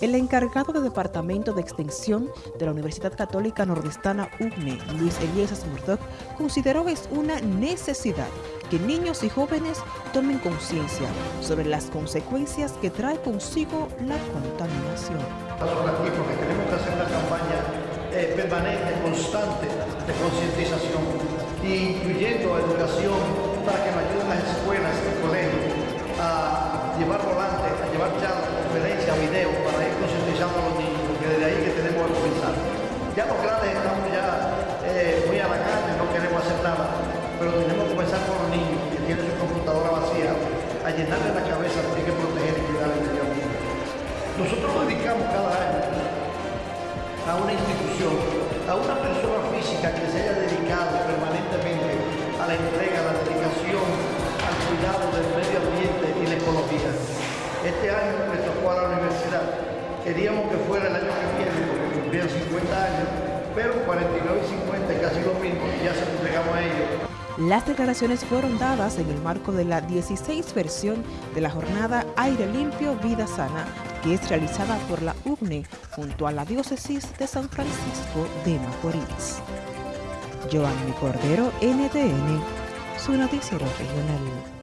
El encargado del Departamento de Extensión de la Universidad Católica Nordestana UNE, Luis Elías Murdoch, consideró es una necesidad que niños y jóvenes tomen conciencia sobre las consecuencias que trae consigo la contaminación. Porque tenemos que hacer una campaña eh, permanente, constante de concientización, incluyendo educación para que nos ayuden las escuelas y colegios a llevar volantes, a llevar charlas, conferencias, videos Ya los grandes estamos ya eh, muy a la carne, no queremos hacer nada, pero tenemos que comenzar con los niños que tienen su computadora vacía, a llenarle la cabeza hay que proteger y cuidar el medio ambiente. Nosotros dedicamos cada año a una institución, a una persona física que se haya dedicado permanentemente a la entrega, a la dedicación, al cuidado del medio ambiente y la ecología. Este año me tocó a la universidad Queríamos que fuera el año que viene, porque cumplían 50 años, pero 49 y 50 casi lo mismo, ya se entregamos a ellos. Las declaraciones fueron dadas en el marco de la 16 versión de la jornada Aire Limpio, Vida Sana, que es realizada por la UBNE junto a la Diócesis de San Francisco de Macorís. Joanny Cordero, NTN, su noticiero regional.